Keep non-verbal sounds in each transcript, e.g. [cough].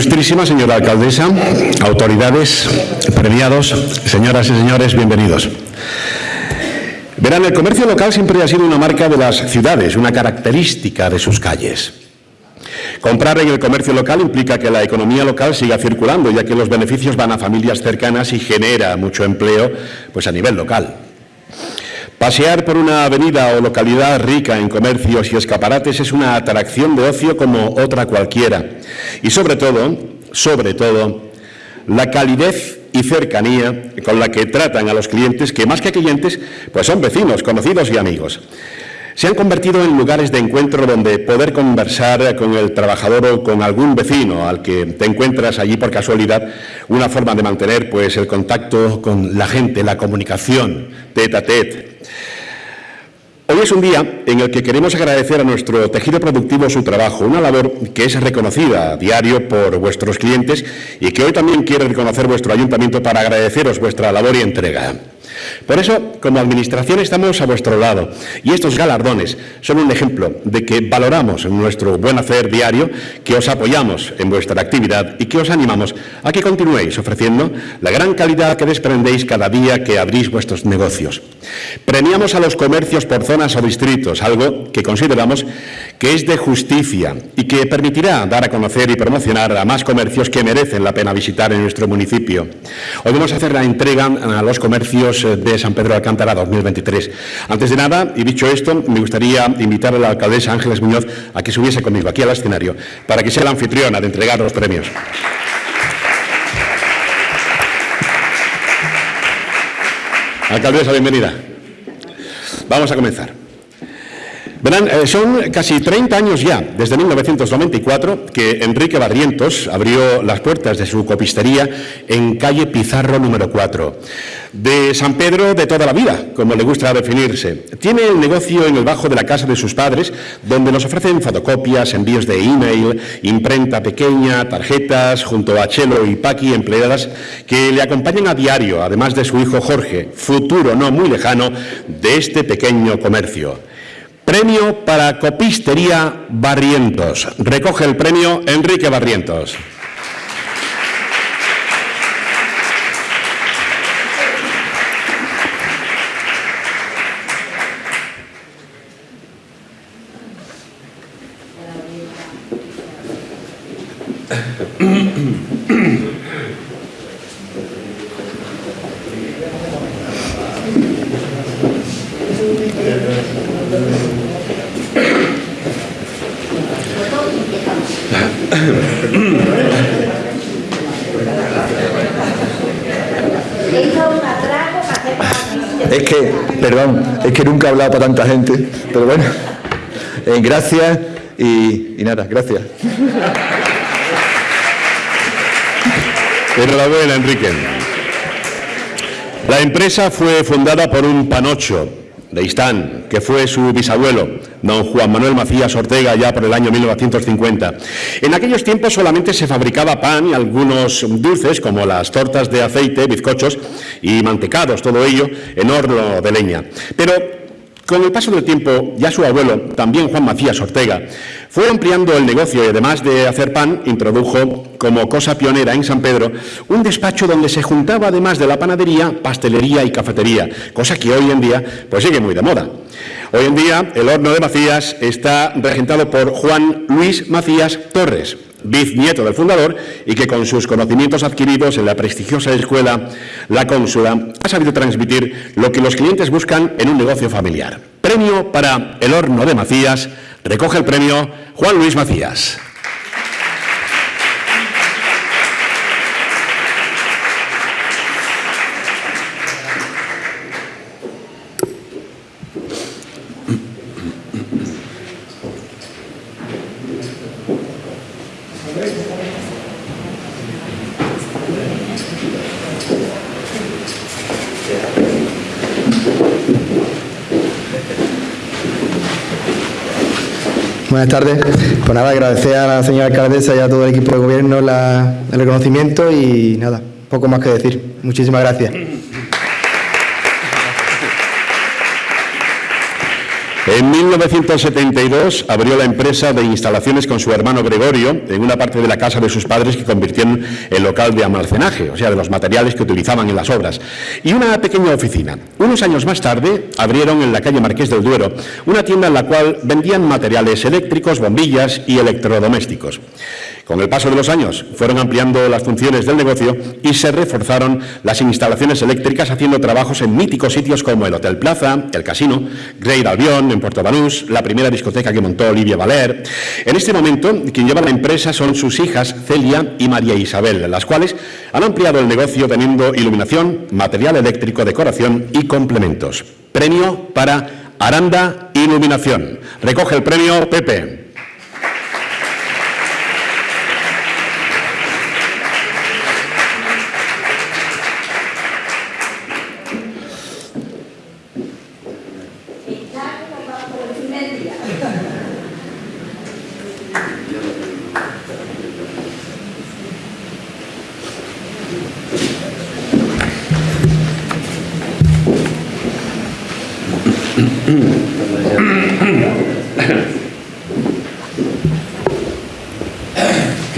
Ilustrísima señora alcaldesa, autoridades, premiados, señoras y señores, bienvenidos. Verán, el comercio local siempre ha sido una marca de las ciudades, una característica de sus calles. Comprar en el comercio local implica que la economía local siga circulando, ya que los beneficios van a familias cercanas y genera mucho empleo pues, a nivel local. Pasear por una avenida o localidad rica en comercios y escaparates es una atracción de ocio como otra cualquiera. Y sobre todo, sobre todo, la calidez y cercanía con la que tratan a los clientes, que más que clientes, pues son vecinos, conocidos y amigos se han convertido en lugares de encuentro donde poder conversar con el trabajador o con algún vecino al que te encuentras allí por casualidad, una forma de mantener pues, el contacto con la gente, la comunicación, tete a tete. Hoy es un día en el que queremos agradecer a nuestro tejido productivo su trabajo, una labor que es reconocida a diario por vuestros clientes y que hoy también quiere reconocer vuestro ayuntamiento para agradeceros vuestra labor y entrega. Por eso, como Administración estamos a vuestro lado y estos galardones son un ejemplo de que valoramos nuestro buen hacer diario, que os apoyamos en vuestra actividad y que os animamos a que continuéis ofreciendo la gran calidad que desprendéis cada día que abrís vuestros negocios. Premiamos a los comercios por zonas o distritos, algo que consideramos que es de justicia y que permitirá dar a conocer y promocionar a más comercios que merecen la pena visitar en nuestro municipio. Hoy vamos a hacer la entrega a los comercios de San Pedro de Alcántara 2023. Antes de nada, y dicho esto, me gustaría invitar a la alcaldesa Ángeles Muñoz a que subiese conmigo aquí al escenario para que sea la anfitriona de entregar los premios. Alcaldesa, bienvenida. Vamos a comenzar. Verán, eh, son casi 30 años ya, desde 1994, que Enrique Barrientos abrió las puertas de su copistería en calle Pizarro número 4. De San Pedro de toda la vida, como le gusta definirse. Tiene el negocio en el bajo de la casa de sus padres, donde nos ofrecen fotocopias, envíos de email, imprenta pequeña, tarjetas, junto a Chelo y Paqui, empleadas que le acompañan a diario, además de su hijo Jorge, futuro no muy lejano de este pequeño comercio. Premio para Copistería Barrientos. Recoge el premio Enrique Barrientos. [coughs] Es que, perdón, es que nunca he hablado para tanta gente, pero bueno, eh, gracias y, nada, gracias. Enhorabuena, Enrique. La empresa fue fundada por un panocho de Istán, que fue su bisabuelo, don Juan Manuel Macías Ortega, ya por el año 1950. En aquellos tiempos solamente se fabricaba pan y algunos dulces, como las tortas de aceite, bizcochos y mantecados, todo ello en horno de leña. Pero con el paso del tiempo, ya su abuelo, también Juan Macías Ortega, fue ampliando el negocio y además de hacer pan, introdujo como cosa pionera en San Pedro un despacho donde se juntaba además de la panadería, pastelería y cafetería, cosa que hoy en día pues sigue muy de moda. Hoy en día el horno de Macías está regentado por Juan Luis Macías Torres, bisnieto del fundador y que con sus conocimientos adquiridos en la prestigiosa escuela La Cónsula ha sabido transmitir lo que los clientes buscan en un negocio familiar. Premio para el horno de Macías, recoge el premio Juan Luis Macías. Buenas tardes. Pues nada, agradecer a la señora alcaldesa y a todo el equipo de gobierno el reconocimiento y nada, poco más que decir. Muchísimas gracias. En 1972 abrió la empresa de instalaciones con su hermano Gregorio en una parte de la casa de sus padres que convirtieron en local de almacenaje, o sea, de los materiales que utilizaban en las obras, y una pequeña oficina. Unos años más tarde abrieron en la calle Marqués del Duero una tienda en la cual vendían materiales eléctricos, bombillas y electrodomésticos. Con el paso de los años fueron ampliando las funciones del negocio y se reforzaron las instalaciones eléctricas haciendo trabajos en míticos sitios como el Hotel Plaza, el Casino, Great Albion en Puerto Banús, la primera discoteca que montó Olivia Valer. En este momento, quien lleva la empresa son sus hijas Celia y María Isabel, las cuales han ampliado el negocio teniendo iluminación, material eléctrico, decoración y complementos. Premio para Aranda Iluminación. Recoge el premio Pepe.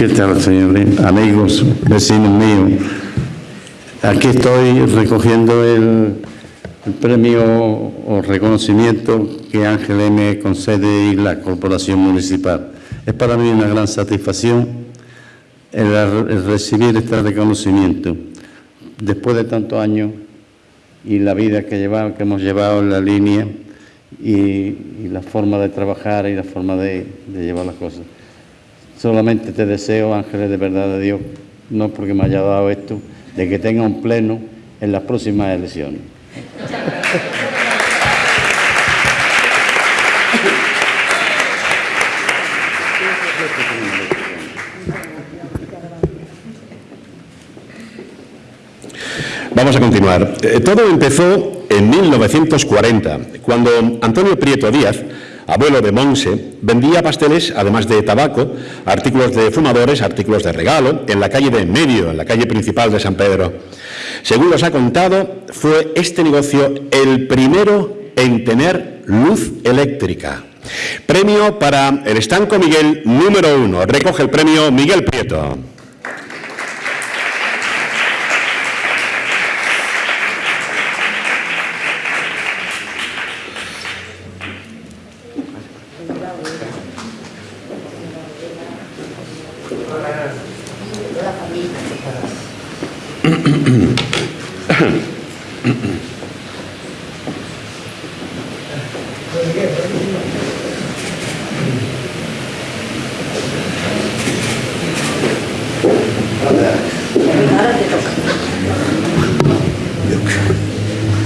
¿Qué señores? Amigos, vecinos míos. Aquí estoy recogiendo el, premio o reconocimiento que Ángel me concede y la Corporación Municipal. Es para mí una gran satisfacción el, recibir este reconocimiento. Después de tantos años y la vida que hemos llevado en la línea y, la forma de trabajar y la forma de llevar las cosas. Solamente te deseo, ángeles de verdad de Dios, no porque me haya dado esto, de que tenga un pleno en las próximas elecciones. Vamos a continuar. Eh, todo empezó en 1940, cuando Antonio Prieto Díaz abuelo de Monse, vendía pasteles, además de tabaco, artículos de fumadores, artículos de regalo, en la calle de medio, en la calle principal de San Pedro. Según nos ha contado, fue este negocio el primero en tener luz eléctrica. Premio para el estanco Miguel número uno. Recoge el premio Miguel Prieto.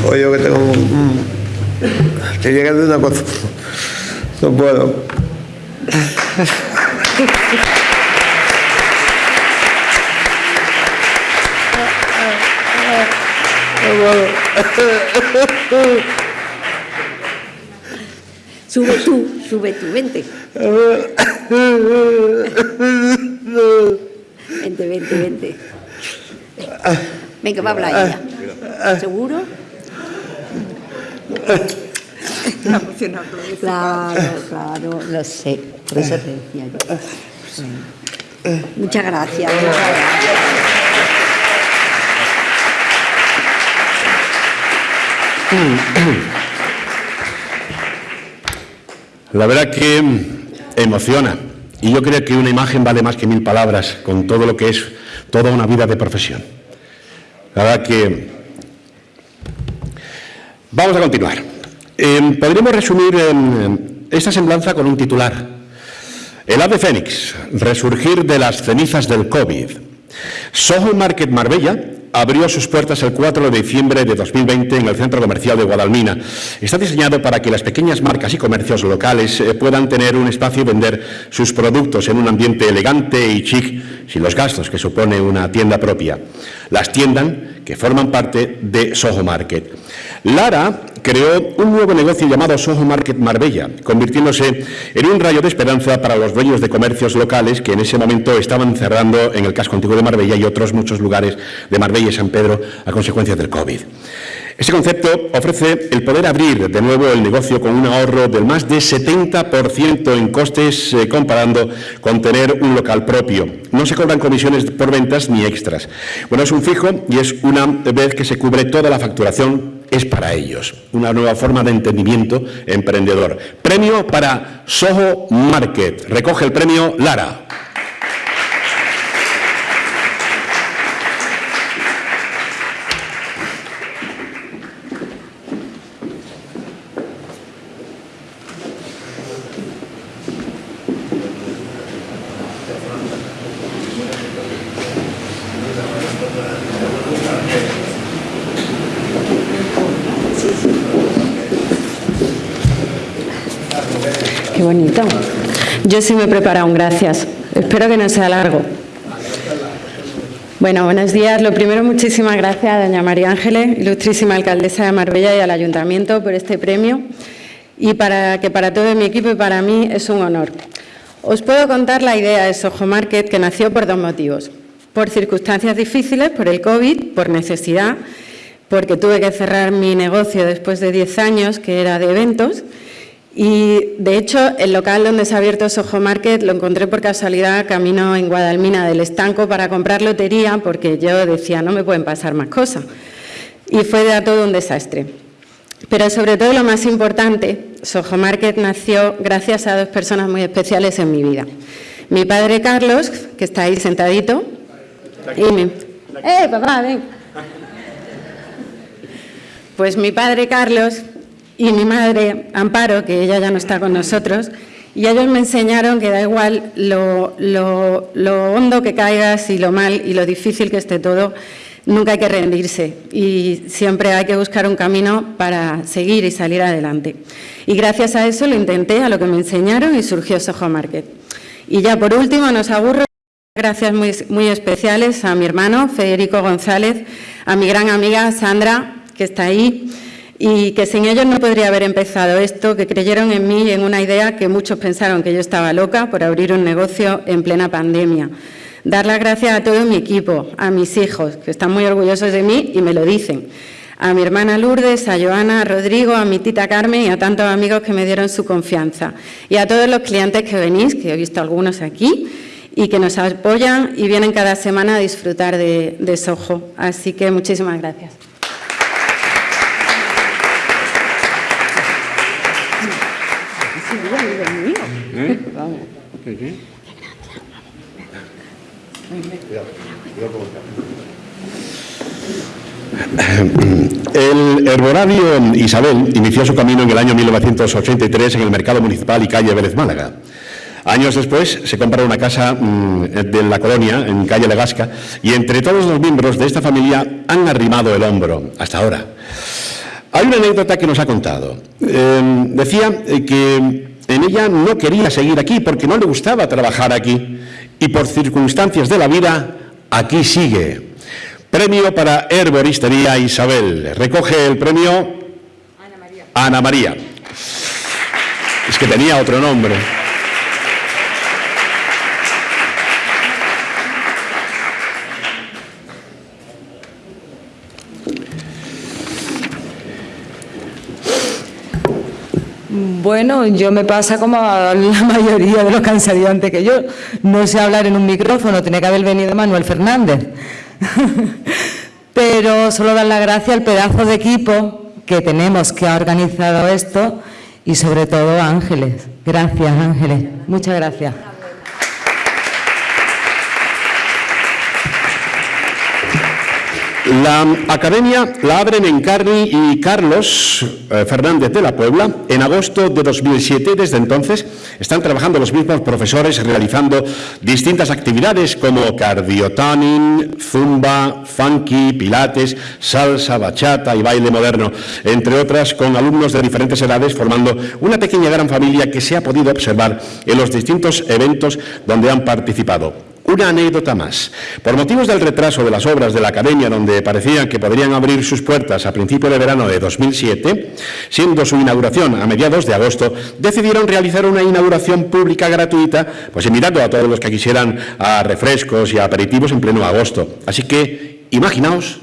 Oye, yo que tengo un... Estoy llegando una cosa. No puedo. Sube tú, sube tú, vente. Vente, vente, vente. Venga, va a hablar ella. ¿Seguro? Claro, claro, lo sé. Por eso te decía yo. Muchas gracias. Muchas gracias. La verdad que emociona. Y yo creo que una imagen vale más que mil palabras con todo lo que es toda una vida de profesión. La verdad que... Vamos a continuar. Em, podríamos resumir em, esta semblanza con un titular. El ave fénix, resurgir de las cenizas del COVID. Soho Market Marbella abrió sus puertas el 4 de diciembre de 2020 en el Centro Comercial de Guadalmina. Está diseñado para que las pequeñas marcas y comercios locales eh, puedan tener un espacio y vender sus productos en un ambiente elegante y chic, sin los gastos que supone una tienda propia. Las tiendas que forman parte de Soho Market. Lara creó un nuevo negocio llamado Soho Market Marbella, convirtiéndose en un rayo de esperanza para los dueños de comercios locales que en ese momento estaban cerrando en el casco antiguo de Marbella y otros muchos lugares de Marbella y San Pedro a consecuencia del COVID. Este concepto ofrece el poder abrir de nuevo el negocio con un ahorro del más de 70% en costes eh, comparando con tener un local propio. No se cobran comisiones por ventas ni extras. Bueno, es un fijo y es una vez que se cubre toda la facturación es para ellos. Una nueva forma de entendimiento emprendedor. Premio para Soho Market. Recoge el premio Lara. Qué bonito. Yo sí me he preparado un gracias. Espero que no sea largo. Bueno, buenos días. Lo primero, muchísimas gracias a doña María Ángeles, ilustrísima alcaldesa de Marbella y al Ayuntamiento por este premio y para que para todo mi equipo y para mí es un honor. Os puedo contar la idea de Soho Market que nació por dos motivos. Por circunstancias difíciles, por el COVID, por necesidad, porque tuve que cerrar mi negocio después de 10 años, que era de eventos, y, de hecho, el local donde se ha abierto Soho Market lo encontré por casualidad camino en Guadalmina del Estanco para comprar lotería porque yo decía, no me pueden pasar más cosas. Y fue de todo un desastre. Pero sobre todo lo más importante, Soho Market nació gracias a dos personas muy especiales en mi vida. Mi padre Carlos, que está ahí sentadito, y mi... ¡Eh, papá, ven! Pues mi padre Carlos y mi madre, Amparo, que ella ya no está con nosotros, y ellos me enseñaron que da igual lo, hondo que caigas y lo mal y lo difícil que esté todo, nunca hay que rendirse y siempre hay que buscar un camino para seguir y salir adelante. Y gracias a eso lo intenté, a lo que me enseñaron y surgió Soho Market. Y ya por último, nos aburro, gracias muy, muy especiales a mi hermano Federico González, a mi gran amiga Sandra, que está ahí, y que sin ellos no podría haber empezado esto, que creyeron en mí en una idea que muchos pensaron que yo estaba loca por abrir un negocio en plena pandemia. Dar las gracias a todo mi equipo, a mis hijos, que están muy orgullosos de mí y me lo dicen, a mi hermana Lourdes, a Joana, a Rodrigo, a mi tita Carmen y a tantos amigos que me dieron su confianza. Y a todos los clientes que venís, que he visto algunos aquí, y que nos apoyan y vienen cada semana a disfrutar de, de. Así que muchísimas gracias. El herborario Isabel inició su camino en el año 1983 en el mercado municipal y calle Vélez Málaga. Años después se compra una casa mm, de la colonia, en calle Legasca, y entre todos los miembros de esta familia han arrimado el hombro, hasta ahora. Hay una anécdota que nos ha contado. Eh, decía que en ella no quería seguir aquí porque no le gustaba trabajar aquí y por circunstancias de la vida aquí sigue. Premio para Herboristería Isabel. Recoge el premio Ana María. Ana María. Es que tenía otro nombre. Bueno, yo me pasa como a la [laughs] mayoría de los que antes que yo. No sé hablar en un micrófono, tiene que haber venido Manuel Fernández. [laughs] Pero solo dar la gracia al pedazo de equipo que tenemos que ha organizado esto y sobre todo a Ángeles. Gracias, Ángeles. Muchas gracias. La academia la abren en Carni y Carlos eh, Fernández de la Puebla en agosto de 2007 desde entonces están trabajando los mismos profesores realizando distintas actividades como cardiotoning, zumba, funky, pilates, salsa, bachata y baile moderno, entre otras con alumnos de diferentes edades formando una pequeña gran familia que se ha podido observar en los distintos eventos donde han participado. Una anécdota más. Por motivos del retraso de las obras de la Academia, donde parecían que podrían abrir sus puertas a principio de verano de 2007, siendo su inauguración a mediados de agosto, decidieron realizar una inauguración pública gratuita, pues invitando a todos los que quisieran a refrescos y aperitivos en pleno agosto. Así que imaginaos,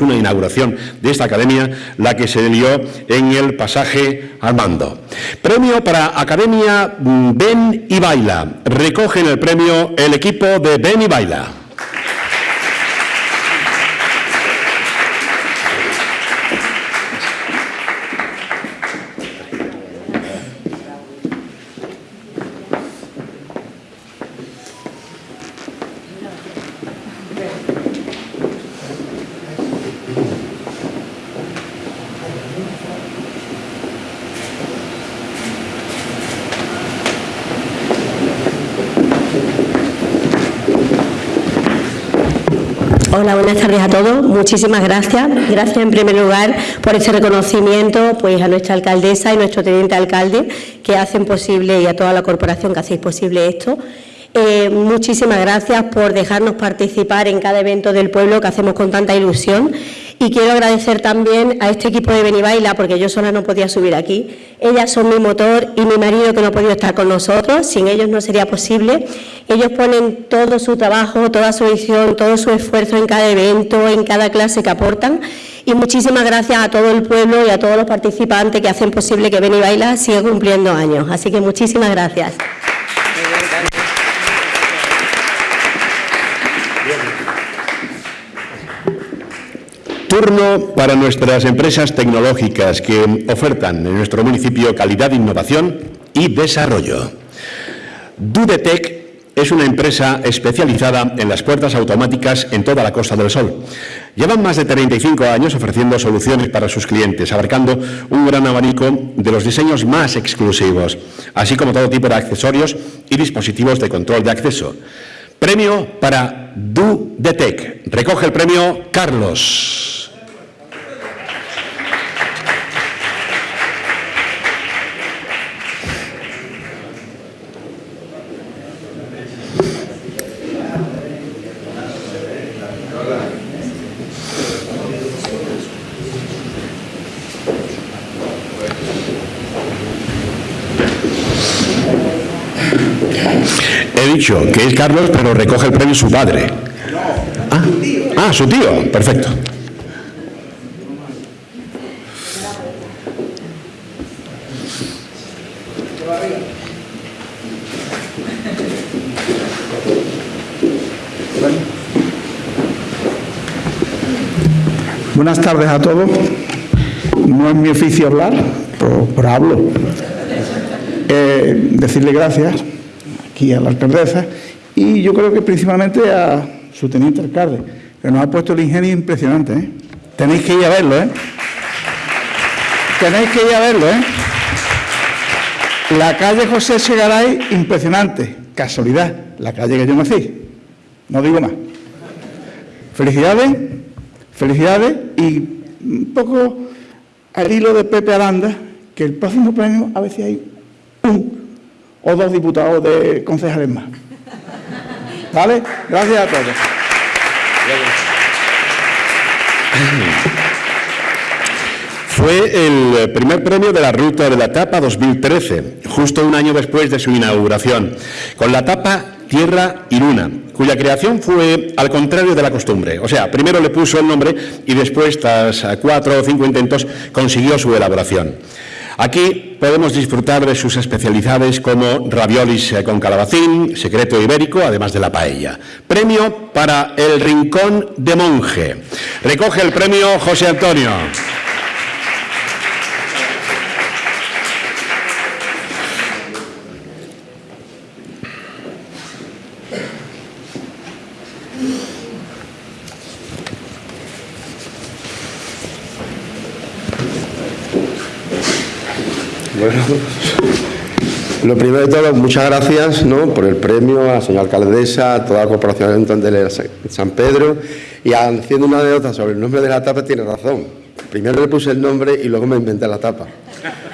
una inauguración de esta academia, la que se dio en el pasaje Armando. Premio para Academia Ben y Baila. Recogen el premio el equipo de Ben y Baila. Hola, buenas tardes a todos. Muchísimas gracias. Gracias en primer lugar por este reconocimiento pues, a nuestra alcaldesa y nuestro teniente alcalde que hacen posible y a toda la corporación que hacéis posible esto. Eh, muchísimas gracias por dejarnos participar en cada evento del pueblo que hacemos con tanta ilusión y quiero agradecer también a este equipo de Benibaila porque yo sola no podía subir aquí. Ellas son mi motor y mi marido que no ha podido estar con nosotros, sin ellos no sería posible. Ellos ponen todo su trabajo, toda su edición, todo su esfuerzo en cada evento, en cada clase que aportan y muchísimas gracias a todo el pueblo y a todos los participantes que hacen posible que Benibaila siga cumpliendo años. Así que muchísimas gracias. Turno para nuestras empresas tecnológicas que ofertan en nuestro municipio calidad, innovación y desarrollo. Dudetec es una empresa especializada en las puertas automáticas en toda la Costa del Sol. Llevan más de 35 años ofreciendo soluciones para sus clientes, abarcando un gran abanico de los diseños más exclusivos, así como todo tipo de accesorios y dispositivos de control de acceso. Premio para Dudetec. Recoge el premio Carlos. He que es Carlos, pero recoge el premio su padre. Ah, ah su tío. Perfecto. Buenas tardes a todos. No es mi oficio hablar, pero, hablo. Eh, decirle gracias aquí a la alcaldesa y yo creo que principalmente a su teniente alcalde, que nos ha puesto el ingenio impresionante. ¿eh? Tenéis que ir a verlo, ¿eh? Tenéis que ir a verlo, ¿eh? La calle José Segaray, impresionante. Casualidad, la calle que yo nací. No digo más. Felicidades, felicidades y un poco al hilo de Pepe Aranda, que el próximo premio a si hay un o dos diputados de concejales más. ¿Vale? Gracias a todos. Fue el primer premio de la Ruta de la Tapa 2013, justo un año después de su inauguración, con la tapa Tierra y Luna, cuya creación fue al contrario de la costumbre. O sea, primero le puso el nombre y después, tras cuatro o cinco intentos, consiguió su elaboración. Aquí podemos disfrutar de sus especialidades como raviolis con calabacín, secreto ibérico, además de la paella. Premio para el Rincón de Monje. Recoge el premio José Antonio. Bueno, lo primero de todo, muchas gracias por el premio a la señora alcaldesa, a toda la corporación de San Pedro y haciendo una anécdota sobre el nombre de la tapa, tiene razón. Primero le puse el nombre y luego me inventé la tapa.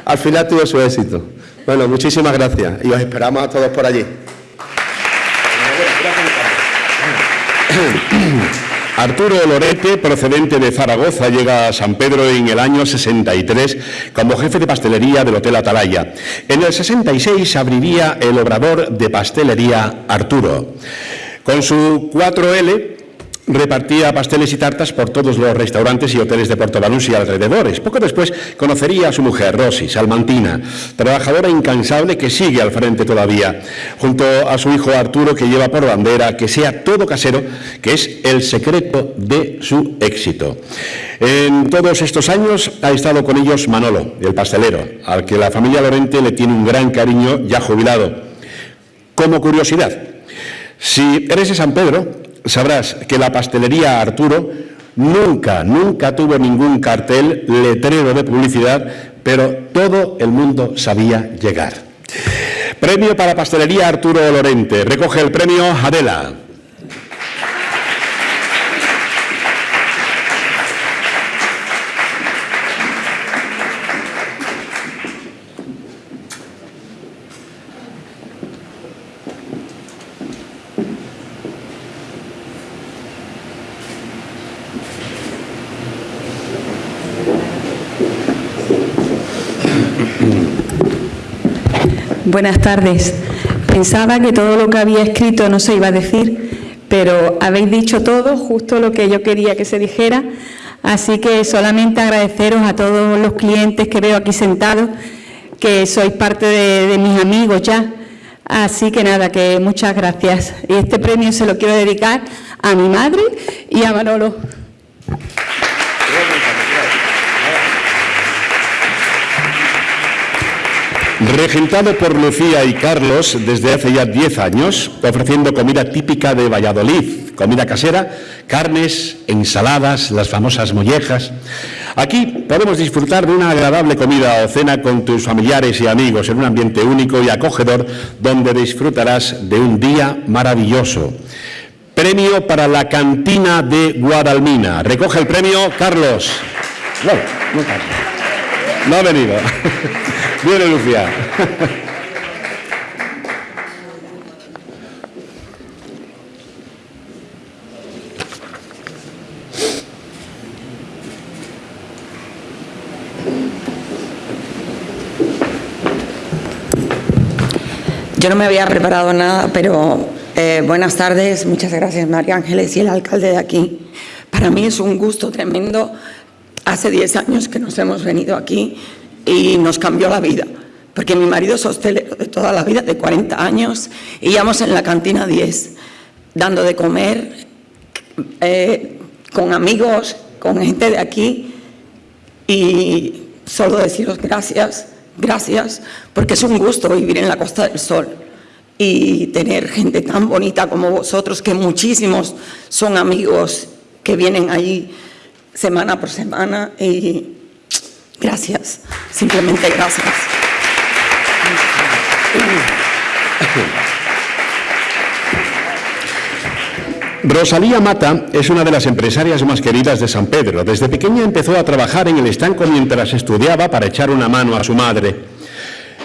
Al final tuvo su éxito. Bueno, muchísimas gracias y os esperamos a todos por allí. Arturo Lorete, procedente de Zaragoza, llega a San Pedro en el año 63 como jefe de pastelería del Hotel Atalaya. En el 66 abriría el obrador de pastelería Arturo. Con su 4L repartía pasteles y tartas por todos los restaurantes y hoteles de Puerto Banús y alrededores. Poco después conocería a su mujer, Rosy, salmantina, trabajadora incansable que sigue al frente todavía, junto a su hijo Arturo, que lleva por bandera que sea todo casero, que es el secreto de su éxito. En todos estos años ha estado con ellos Manolo, el pastelero, al que la familia Lorente le tiene un gran cariño ya jubilado. Como curiosidad, si eres de San Pedro, sabrás que la pastelería Arturo nunca, nunca tuvo ningún cartel, letrero de publicidad, pero todo el mundo sabía llegar. Premio para Pastelería Arturo Lorente. Recoge el premio Adela. Buenas tardes. Pensaba que todo lo que había escrito no se iba a decir, pero habéis dicho todo, justo lo que yo quería que se dijera. Así que solamente agradeceros a todos los clientes que veo aquí sentados, que sois parte de, mis amigos ya. Así que nada, que muchas gracias. Y este premio se lo quiero dedicar a mi madre y a Manolo. Regentado por Lucía y Carlos desde hace ya 10 años, ofreciendo comida típica de Valladolid, comida casera, carnes, ensaladas, las famosas mollejas. Aquí podemos disfrutar de una agradable comida o cena con tus familiares y amigos en un ambiente único y acogedor donde disfrutarás de un día maravilloso. Premio para la cantina de Guadalmina. Recoge el premio Carlos. Carlos. No ha venido. Viene Lucía. Yo no me había preparado nada, pero eh, buenas tardes, muchas gracias María Ángeles y el alcalde de aquí. Para mí es un gusto tremendo. Hace 10 años que nos hemos venido aquí y nos cambió la vida. Porque mi marido es hostelero de toda la vida, de 40 años, y íbamos en la cantina 10, dando de comer eh, con amigos, con gente de aquí, y solo deciros gracias, gracias, porque es un gusto vivir en la Costa del Sol y tener gente tan bonita como vosotros, que muchísimos son amigos que vienen allí semana por semana y Gracias, simplemente gracias. Rosalía Mata es una de las empresarias más queridas de San Pedro. Desde pequeña empezó a trabajar en el estanco mientras estudiaba para echar una mano a su madre.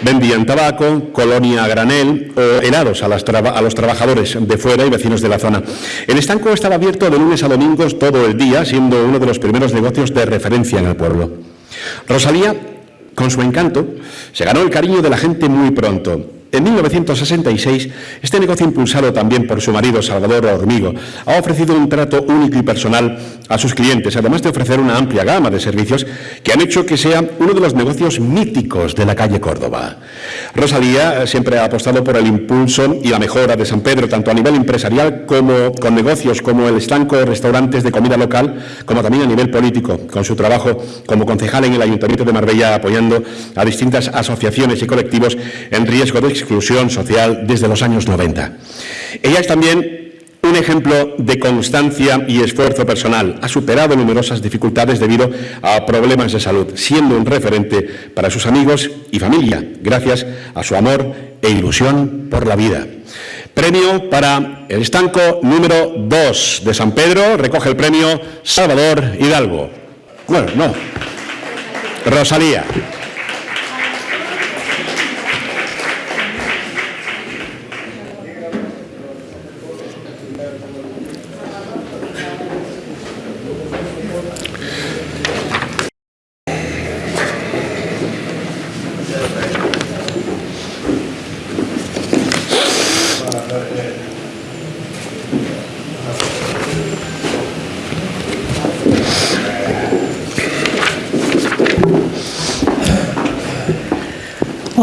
Vendían tabaco, colonia a granel o helados a, a, los trabajadores de fuera y vecinos de la zona. El estanco estaba abierto de lunes a domingos todo el día, siendo uno de los primeros negocios de referencia en el pueblo. Rosalía, con su encanto, se ganó el cariño de la gente muy pronto. En 1966, este negocio impulsado también por su marido Salvador Hormigo ha ofrecido un trato único y personal a sus clientes, además de ofrecer una amplia gama de servicios que han hecho que sea uno de los negocios míticos de la calle Córdoba. Rosalía siempre ha apostado por el impulso y la mejora de San Pedro, tanto a nivel empresarial como con negocios como el estanco de restaurantes de comida local, como también a nivel político, con su trabajo como concejal en el Ayuntamiento de Marbella apoyando a distintas asociaciones y colectivos en riesgo de exclusión social desde los años 90. Ella es también un ejemplo de constancia y esfuerzo personal. Ha superado numerosas dificultades debido a problemas de salud, siendo un referente para sus amigos y familia, gracias a su amor e ilusión por la vida. Premio para el estanco número 2 de San Pedro. Recoge el premio Salvador Hidalgo. Bueno, no. Rosalía.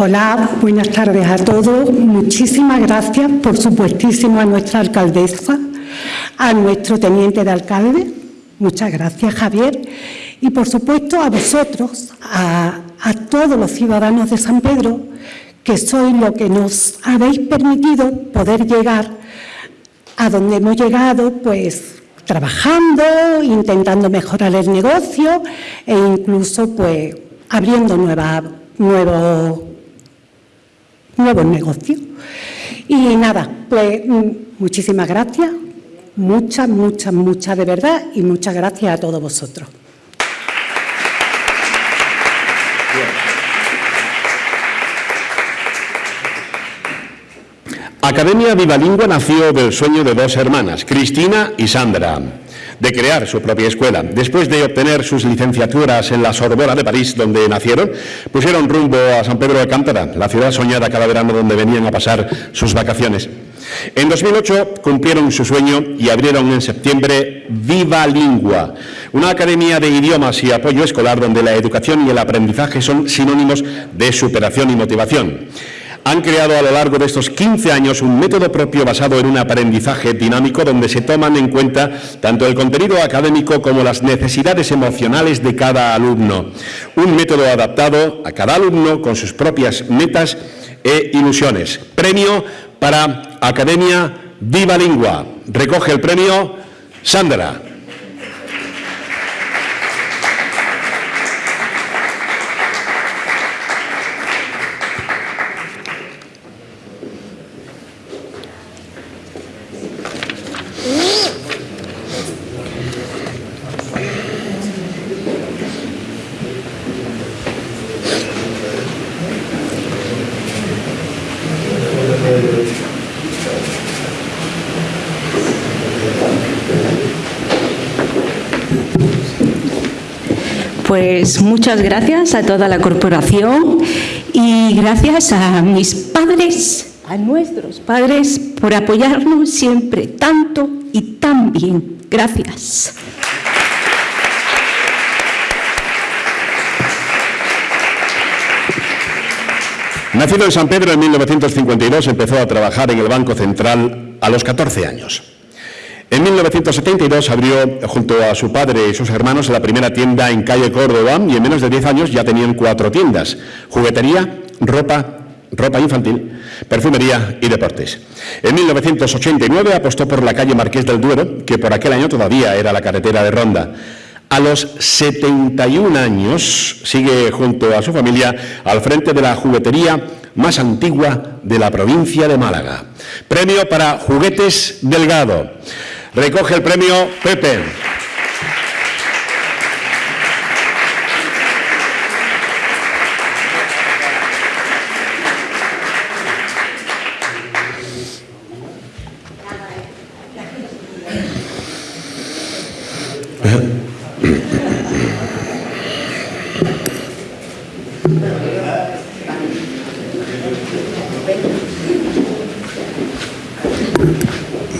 Hola, buenas tardes a todos. Muchísimas gracias, por supuestísimo, a nuestra alcaldesa, a nuestro teniente de alcalde. Muchas gracias, Javier. Y, por supuesto, a vosotros, a, todos los ciudadanos de San Pedro, que sois lo que nos habéis permitido poder llegar a donde hemos llegado, pues trabajando, intentando mejorar el negocio e incluso pues abriendo nueva, nuevos, nuevos negocios. Y nada, pues mm, muchísimas gracias, muchas, muchas, muchas de verdad y muchas gracias a todos vosotros. Academia Vivalingua nació del sueño de dos hermanas, Cristina y Sandra, de crear su propia escuela. Después de obtener sus licenciaturas en la Sorbona de París, donde nacieron, pusieron rumbo a San Pedro de Cántara, la ciudad soñada cada verano donde venían a pasar sus vacaciones. En 2008 cumplieron su sueño y abrieron en septiembre Viva Lingua, una academia de idiomas y apoyo escolar donde la educación y el aprendizaje son sinónimos de superación y motivación han creado a lo largo de estos 15 años un método propio basado en un aprendizaje dinámico donde se toman en cuenta tanto el contenido académico como las necesidades emocionales de cada alumno. Un método adaptado a cada alumno con sus propias metas e ilusiones. Premio para Academia Viva Lingua. Recoge el premio Sandra. Pues muchas gracias a toda la corporación y gracias a mis padres, a nuestros padres, por apoyarnos siempre tanto y tan bien. Gracias. Nacido en San Pedro en 1952, empezó a trabajar en el Banco Central a los 14 años. En 1972 abrió, junto a su padre y sus hermanos, la primera tienda en calle Córdoba y en menos de 10 años ya tenían cuatro tiendas, juguetería, ropa, ropa infantil, perfumería y deportes. En 1989 apostó por la calle Marqués del Duero, que por aquel año todavía era la carretera de Ronda. A los 71 años sigue junto a su familia al frente de la juguetería más antigua de la provincia de Málaga. Premio para Juguetes Delgado. Recoge el premio Pepe.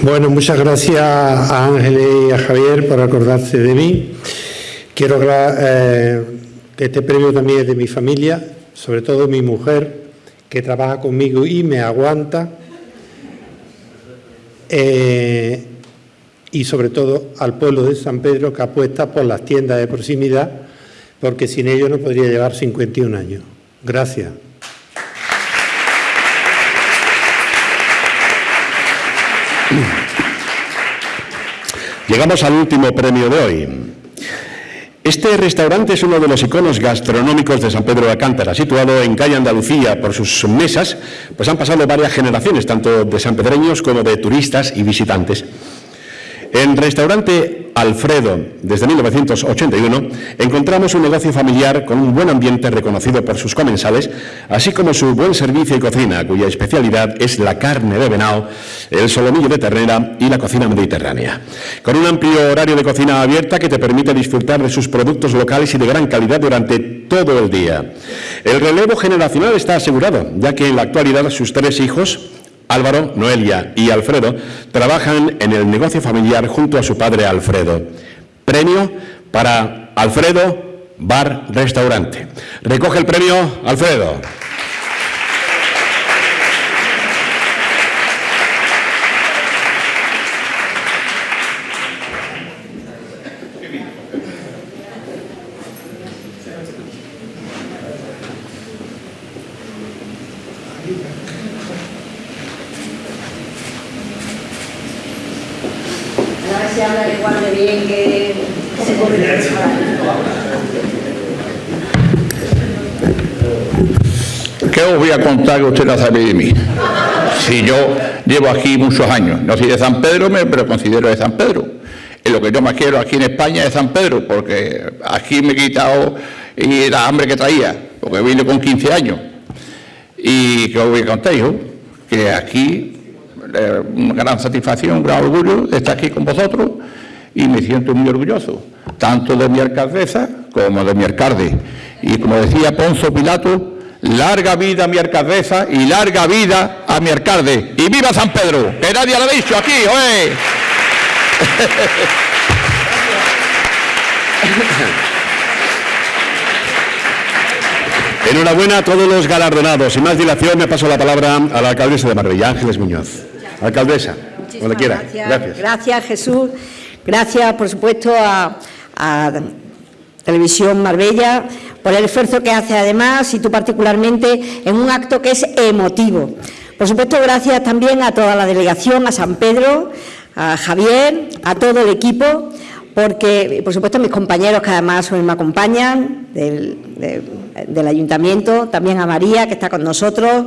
Bueno, muchas gracias a Ángeles y a Javier por acordarse de mí. Quiero eh, que este premio también es de mi familia, sobre todo mi mujer, que trabaja conmigo y me aguanta. Eh, y sobre todo al pueblo de San Pedro que apuesta por las tiendas de proximidad, porque sin ello no podría llevar 51 años. Gracias. Llegamos al último premio de hoy. Este restaurante es uno de los iconos gastronómicos de San Pedro de Alcántara, situado en calle Andalucía por sus mesas, pues han pasado varias generaciones, tanto de sanpedreños como de turistas y visitantes. En restaurante Alfredo, desde 1981, encontramos un negocio familiar con un buen ambiente reconocido por sus comensales, así como su buen servicio y cocina, cuya especialidad es la carne de venado, el solomillo de ternera y la cocina mediterránea. Con un amplio horario de cocina abierta que te permite disfrutar de sus productos locales y de gran calidad durante todo el día. El relevo generacional está asegurado, ya que en la actualidad sus tres hijos, Álvaro, Noelia y Alfredo trabajan en el negocio familiar junto a su padre Alfredo. Premio para Alfredo Bar Restaurante. Recoge el premio Alfredo. ¿qué os voy contar que usted no sabe de mí? Si yo llevo aquí muchos años, no soy de San Pedro, pero considero de San Pedro. Y lo que yo más quiero aquí en España es San Pedro, porque aquí me he quitado y la hambre que traía, porque vine con 15 años. Y que os voy contar, que aquí eh, una gran satisfacción, un gran orgullo de estar aquí con vosotros y me siento muy orgulloso, tanto de mi alcaldesa como de mi alcalde. Y como decía Ponzo Pilato, larga vida a mi alcaldesa y larga vida a mi alcalde. ¡Y viva San Pedro! Que nadie lo ha dicho aquí, ¡oye! [laughs] Enhorabuena a todos los galardonados. Sin más dilación, me paso la palabra a la alcaldesa de Marbella, Ángeles Muñoz. Alcaldesa, cuando quiera. Gracias. Gracias, Jesús. Gracias, por supuesto, a, a Televisión Marbella por el esfuerzo que hace además y tú particularmente en un acto que es emotivo. Por supuesto, gracias también a toda la delegación, a San Pedro, a Javier, a todo el equipo, porque, por supuesto, mis compañeros que además hoy me acompañan del, del Ayuntamiento, también a María, que está con nosotros,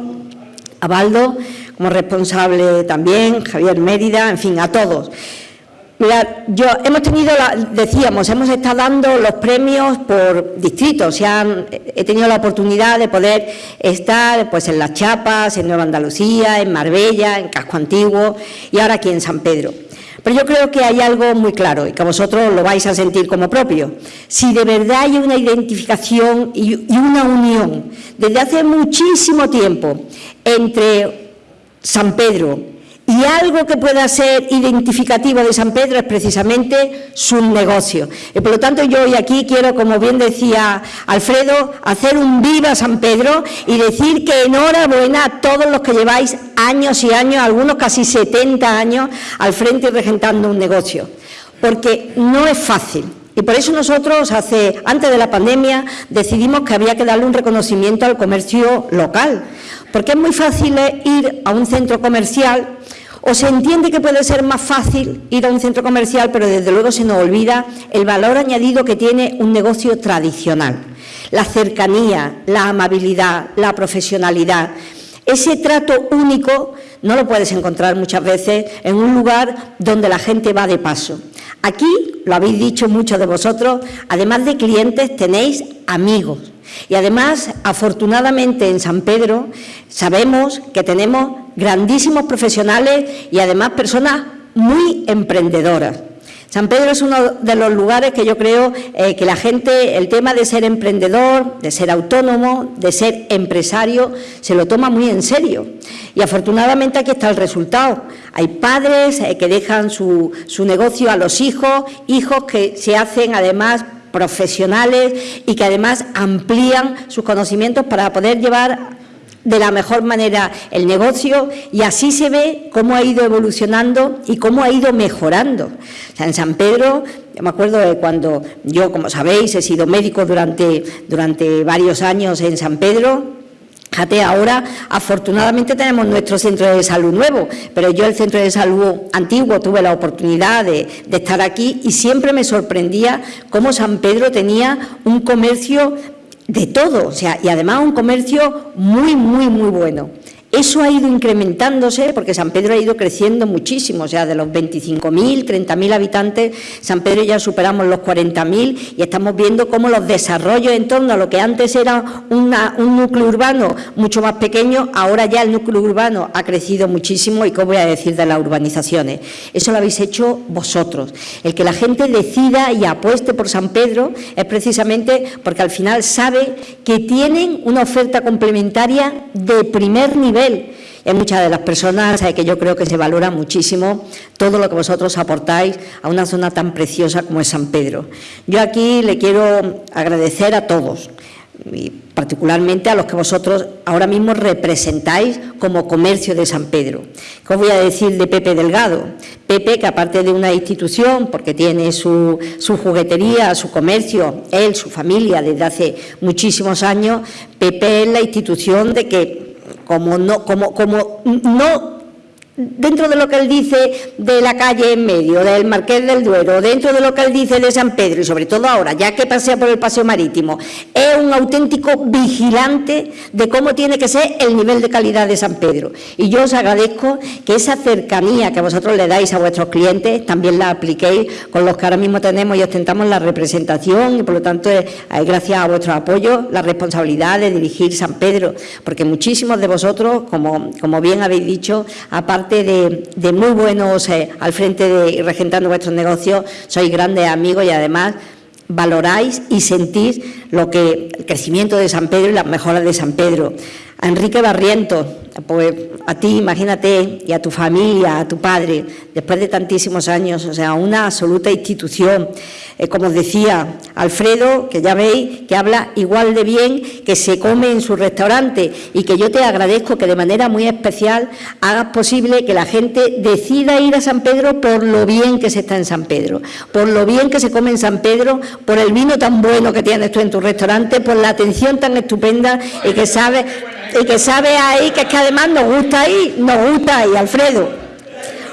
a Baldo, como responsable también, Javier Mérida, en fin, a todos. Mira, yo hemos tenido, la, decíamos, hemos estado dando los premios por distritos. he tenido la oportunidad de poder estar pues, en Las Chapas, en Nueva Andalucía, en Marbella, en Casco Antiguo y ahora aquí en San Pedro. Pero yo creo que hay algo muy claro y que vosotros lo vais a sentir como propio. Si de verdad hay una identificación y una unión desde hace muchísimo tiempo entre San Pedro y algo que pueda ser identificativo de San Pedro es precisamente su negocio. Y por lo tanto yo hoy aquí quiero, como bien decía Alfredo, hacer un viva San Pedro y decir que enhorabuena a todos los que lleváis años y años, algunos casi 70 años, al frente y regentando un negocio. Porque no es fácil. Y por eso nosotros, hace, antes de la pandemia, decidimos que había que darle un reconocimiento al comercio local. Porque es muy fácil ir a un centro comercial o se entiende que puede ser más fácil ir a un centro comercial, pero desde luego se nos olvida el valor añadido que tiene un negocio tradicional. La cercanía, la amabilidad, la profesionalidad. Ese trato único no lo puedes encontrar muchas veces en un lugar donde la gente va de paso. Aquí, lo habéis dicho muchos de vosotros, además de clientes tenéis amigos. Y además, afortunadamente en San Pedro, sabemos que tenemos grandísimos profesionales y además personas muy emprendedoras. San Pedro es uno de los lugares que yo creo eh, que la gente, el tema de ser emprendedor, de ser autónomo, de ser empresario, se lo toma muy en serio. Y afortunadamente aquí está el resultado. Hay padres eh, que dejan su, su negocio a los hijos, hijos que se hacen además profesionales y que además amplían sus conocimientos para poder llevar de la mejor manera el negocio y así se ve cómo ha ido evolucionando y cómo ha ido mejorando. en San Pedro, me acuerdo de cuando yo, como sabéis, he sido médico durante, durante varios años en San Pedro, Fíjate, ahora afortunadamente tenemos nuestro centro de salud nuevo, pero yo el centro de salud antiguo tuve la oportunidad de, de, estar aquí y siempre me sorprendía cómo San Pedro tenía un comercio de todo, o sea, y además un comercio muy, muy, muy bueno. Eso ha ido incrementándose porque San Pedro ha ido creciendo muchísimo, o sea, de los 25.000, 30.000 habitantes, San Pedro ya superamos los 40.000 y estamos viendo cómo los desarrollos en torno a lo que antes era un núcleo urbano mucho más pequeño, ahora ya el núcleo urbano ha crecido muchísimo y qué voy a decir de las urbanizaciones. Eso lo habéis hecho vosotros. El que la gente decida y apueste por San Pedro es precisamente porque al final sabe que tienen una oferta complementaria de primer nivel y hay muchas de las personas que yo creo que se valora muchísimo todo lo que vosotros aportáis a una zona tan preciosa como es San Pedro. Yo aquí le quiero agradecer a todos, y particularmente a los que vosotros ahora mismo representáis como comercio de San Pedro. ¿Qué os voy a decir de Pepe Delgado? Pepe, que aparte de una institución, porque tiene su, su juguetería, su comercio, él, su familia, desde hace muchísimos años, Pepe es la institución de que como no, como, como no dentro de lo que él dice de la calle en medio, del Marqués del Duero, dentro de lo que él dice de San Pedro y sobre todo ahora, ya que pasea por el paseo marítimo, es un auténtico vigilante de cómo tiene que ser el nivel de calidad de San Pedro. Y yo os agradezco que esa cercanía que vosotros le dais a vuestros clientes también la apliquéis con los que ahora mismo tenemos y ostentamos la representación y por lo tanto es, gracias a vuestro apoyo la responsabilidad de dirigir San Pedro, porque muchísimos de vosotros, como, como bien habéis dicho, aparte de, muy buenos eh, al frente de regentando vuestros negocios, sois grandes amigos y además valoráis y sentís lo que el crecimiento de San Pedro y las mejoras de San Pedro. Enrique Barrientos, pues a ti, imagínate, y a tu familia, a tu padre, después de tantísimos años, o sea, una absoluta institución. Eh, como os decía, Alfredo, que ya veis, que habla igual de bien que se come en su restaurante y que yo te agradezco que de manera muy especial hagas posible que la gente decida ir a San Pedro por lo bien que se está en San Pedro, por lo bien que se come en San Pedro, por el vino tan bueno que tienes tú en tu restaurante, por la atención tan estupenda y que sabes y que sabe ahí que es que además nos gusta ahí, nos gusta ahí, Alfredo.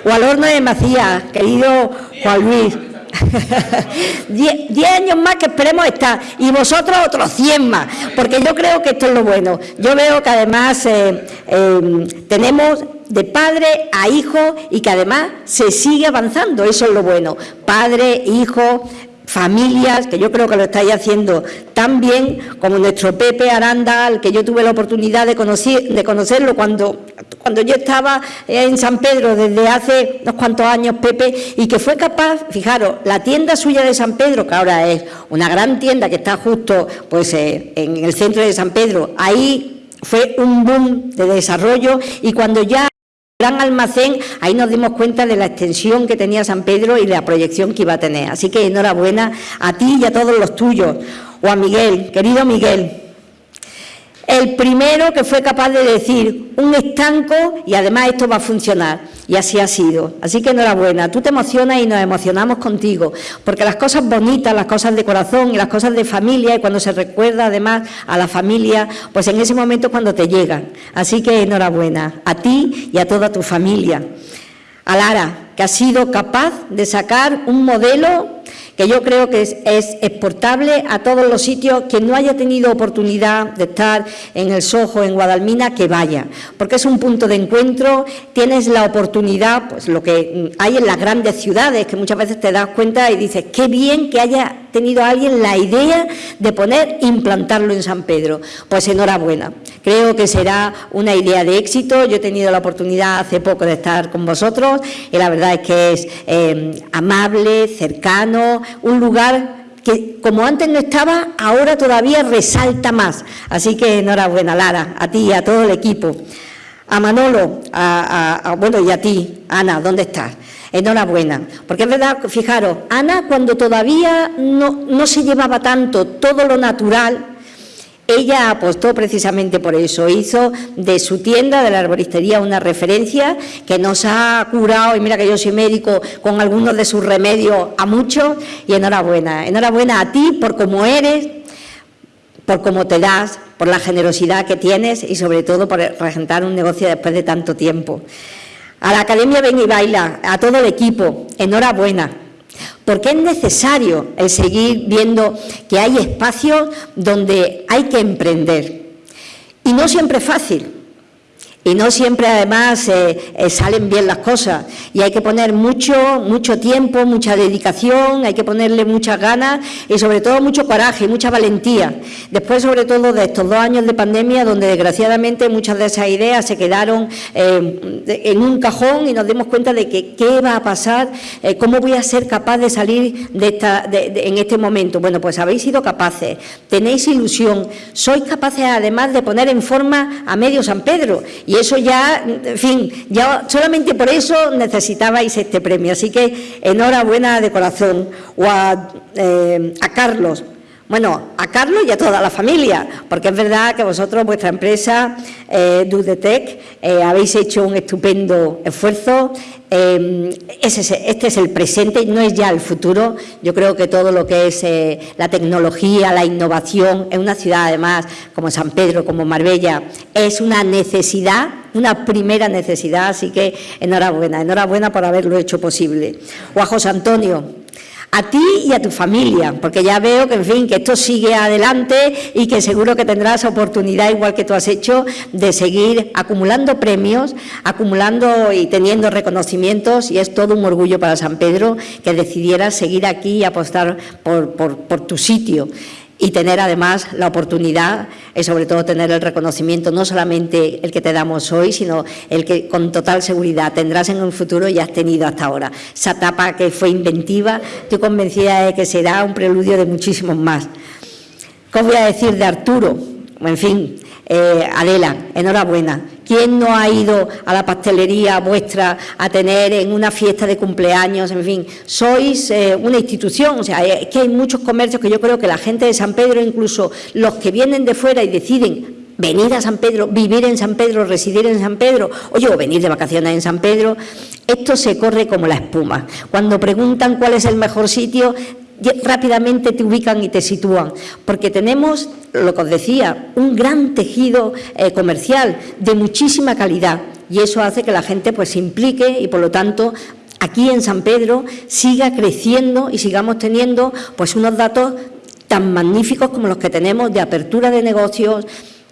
O al horno de Macías, querido Juan Luis. [laughs] diez, años más que esperemos estar y vosotros otros cien más, porque yo creo que esto es lo bueno. Yo veo que además eh, eh, tenemos de padre a hijo y que además se sigue avanzando, eso es lo bueno. Padre, hijo, familias, que yo creo que lo estáis haciendo tan bien como nuestro Pepe Aranda, al que yo tuve la oportunidad de, conocer, de conocerlo cuando, cuando yo estaba en San Pedro desde hace unos cuantos años, Pepe, y que fue capaz, fijaros, la tienda suya de San Pedro, que ahora es una gran tienda que está justo pues, eh, en el centro de San Pedro, ahí fue un boom de desarrollo y cuando ya gran almacén, ahí nos dimos cuenta de la extensión que tenía San Pedro y la proyección que iba a tener. Así que enhorabuena a ti y a todos los tuyos. O a Miguel, querido Miguel, el primero que fue capaz de decir un estanco y además esto va a funcionar. Y así ha sido. Así que enhorabuena. Tú te emocionas y nos emocionamos contigo. Porque las cosas bonitas, las cosas de corazón y las cosas de familia, y cuando se recuerda además a la familia, pues en ese momento es cuando te llegan. Así que enhorabuena a ti y a toda tu familia. A Lara, que ha sido capaz de sacar un modelo que yo creo que es, exportable a todos los sitios, que no haya tenido oportunidad de estar en el Sojo, en Guadalmina, que vaya, porque es un punto de encuentro, tienes la oportunidad, pues lo que hay en las grandes ciudades, que muchas veces te das cuenta y dices, qué bien que haya tenido alguien la idea de poner, implantarlo en San Pedro. Pues enhorabuena, creo que será una idea de éxito, yo he tenido la oportunidad hace poco de estar con vosotros y la verdad es que es eh, amable, cercano, un lugar que como antes no estaba, ahora todavía resalta más. Así que enhorabuena, Lara, a ti y a todo el equipo. A Manolo, a, bueno, y a ti, Ana, ¿dónde estás? Enhorabuena, porque es verdad, fijaros, Ana cuando todavía no, no se llevaba tanto todo lo natural, ella apostó precisamente por eso, hizo de su tienda, de la arboristería, una referencia que nos ha curado, y mira que yo soy médico, con algunos de sus remedios a muchos, y enhorabuena, enhorabuena a ti por cómo eres, por cómo te das, por la generosidad que tienes y sobre todo por regentar un negocio después de tanto tiempo. A la Academia Ven y Baila, a todo el equipo, enhorabuena porque es necesario seguir viendo que hay espacios donde hay que emprender. Y no siempre es fácil, y no siempre además eh, eh, salen bien las cosas y hay que poner mucho, mucho tiempo, mucha dedicación, hay que ponerle muchas ganas y sobre todo mucho coraje y mucha valentía. Después sobre todo de estos dos años de pandemia donde desgraciadamente muchas de esas ideas se quedaron eh, en un cajón y nos dimos cuenta de que qué va a pasar, cómo voy a ser capaz de salir de esta, en este momento. Bueno, pues habéis sido capaces, tenéis ilusión, sois capaces además de poner en forma a medio San Pedro y eso ya, en fin, ya solamente por eso necesitabais este premio. Así que enhorabuena de corazón. O a, eh, a Carlos, Bueno, a Carlos y a toda la familia, porque es verdad que vosotros, vuestra empresa, eh, Dudetec, eh, habéis hecho un estupendo esfuerzo. Eh, este es el presente, no es ya el futuro. Yo creo que todo lo que es eh, la tecnología, la innovación, en una ciudad además como San Pedro, como Marbella, es una necesidad, una primera necesidad, así que enhorabuena, enhorabuena por haberlo hecho posible. O a José Antonio, a ti y a tu familia, porque ya veo que, en fin, que esto sigue adelante y que seguro que tendrás oportunidad, igual que tú has hecho, de seguir acumulando premios, acumulando y teniendo reconocimientos, y es todo un orgullo para San Pedro que decidieras seguir aquí y apostar por, por tu sitio y tener además la oportunidad y sobre todo tener el reconocimiento, no solamente el que te damos hoy, sino el que con total seguridad tendrás en un futuro y has tenido hasta ahora. Esa etapa que fue inventiva, estoy convencida de que será un preludio de muchísimos más. ¿Qué voy a decir de Arturo? En fin, eh, Adela, enhorabuena. ¿Quién no ha ido a la pastelería vuestra a tener en una fiesta de cumpleaños? En fin, sois eh, una institución, o sea, es que hay muchos comercios que yo creo que la gente de San Pedro, incluso los que vienen de fuera y deciden venir a San Pedro, vivir en San Pedro, residir en San Pedro, oye, o venir de vacaciones en San Pedro, esto se corre como la espuma. Cuando preguntan cuál es el mejor sitio, rápidamente te ubican y te sitúan, porque tenemos, lo que os decía, un gran tejido eh, comercial de muchísima calidad. Y eso hace que la gente pues, se implique y, por lo tanto, aquí en San Pedro siga creciendo y sigamos teniendo pues, unos datos tan magníficos como los que tenemos de apertura de negocios,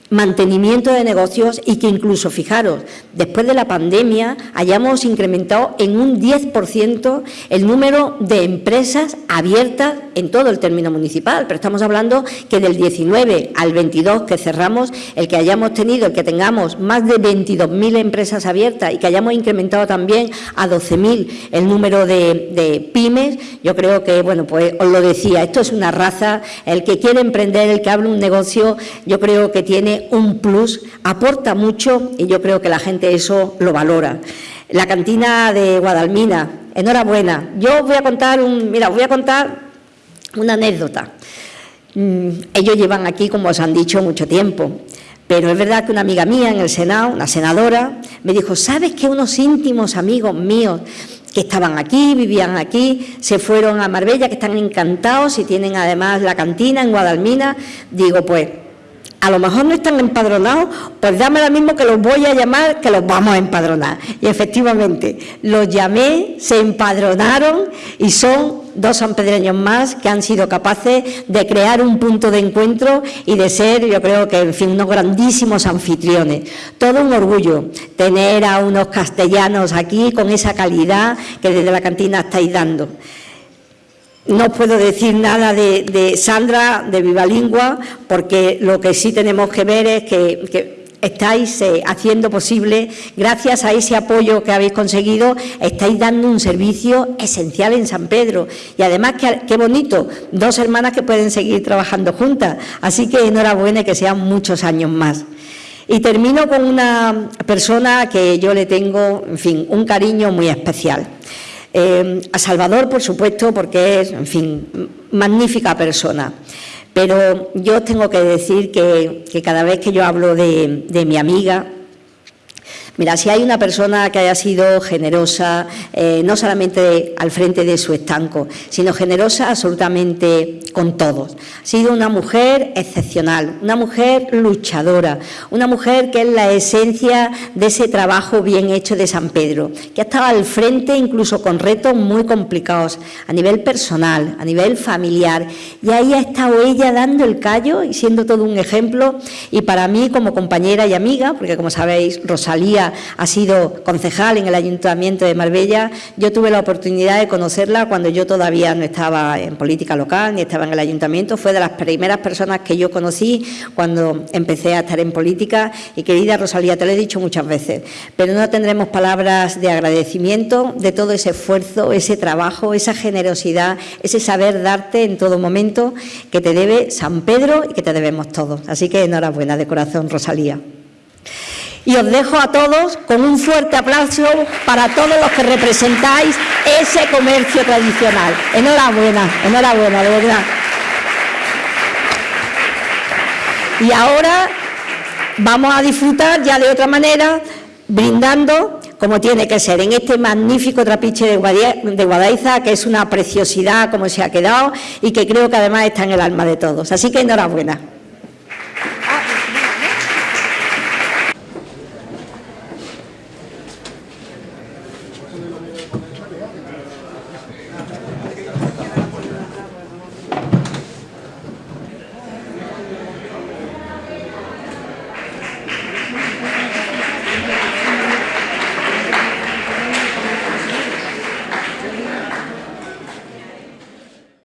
mantenimiento de negocios y que incluso, fijaros, después de la pandemia hayamos incrementado en un 10% el número de empresas abiertas en todo el término municipal, pero estamos hablando que del 19 al 22 que cerramos, el que hayamos tenido, el que tengamos más de 22.000 empresas abiertas y que hayamos incrementado también a 12.000 el número de, pymes, yo creo que, bueno, pues os lo decía, esto es una raza, el que quiere emprender, el que abre un negocio, yo creo que tiene un plus, aporta mucho y yo creo que la gente eso lo valora. La cantina de Guadalmina, enhorabuena. Yo voy a contar un, mira, voy a contar una anécdota. Mm, ellos llevan aquí, como os han dicho, mucho tiempo. Pero es verdad que una amiga mía en el Senado, una senadora, me dijo, ¿sabes que unos íntimos amigos míos que estaban aquí, vivían aquí, se fueron a Marbella, que están encantados y tienen además la cantina en Guadalmina? Digo, pues a lo mejor no están empadronados, pues dame lo mismo que los voy a llamar, que los vamos a empadronar. Y efectivamente, los llamé, se empadronaron y son dos sanpedreños más que han sido capaces de crear un punto de encuentro y de ser, yo creo que, en fin, unos grandísimos anfitriones. Todo un orgullo tener a unos castellanos aquí con esa calidad que desde la cantina estáis dando. No puedo decir nada de, Sandra, de Vivalingua, porque lo que sí tenemos que ver es que, estáis eh, haciendo posible, gracias a ese apoyo que habéis conseguido, estáis dando un servicio esencial en San Pedro. Y además, qué, bonito, dos hermanas que pueden seguir trabajando juntas. Así que enhorabuena y que sean muchos años más. Y termino con una persona que yo le tengo, en fin, un cariño muy especial. Eh, a Salvador, por supuesto, porque es, en fin, magnífica persona. Pero yo tengo que decir que, cada vez que yo hablo de mi amiga, Mira, si hay una persona que haya sido generosa, eh, no solamente al frente de su estanco, sino generosa absolutamente con todos. Ha sido una mujer excepcional, una mujer luchadora, una mujer que es la esencia de ese trabajo bien hecho de San Pedro, que ha estado al frente incluso con retos muy complicados a nivel personal, a nivel familiar, y ahí ha estado ella dando el callo y siendo todo un ejemplo, y para mí como compañera y amiga, porque como sabéis, Rosalía ha sido concejal en el Ayuntamiento de Marbella. Yo tuve la oportunidad de conocerla cuando yo todavía no estaba en política local ni estaba en el Ayuntamiento. Fue de las primeras personas que yo conocí cuando empecé a estar en política. Y querida Rosalía, te lo he dicho muchas veces, pero no tendremos palabras de agradecimiento de todo ese esfuerzo, ese trabajo, esa generosidad, ese saber darte en todo momento que te debe San Pedro y que te debemos todos. Así que enhorabuena de corazón, Rosalía. Y os dejo a todos con un fuerte aplauso para todos los que representáis ese comercio tradicional. Enhorabuena, enhorabuena, de verdad. Y ahora vamos a disfrutar ya de otra manera, brindando como tiene que ser, en este magnífico trapiche de Guadaiza, que es una preciosidad como se ha quedado y que creo que además está en el alma de todos. Así que enhorabuena.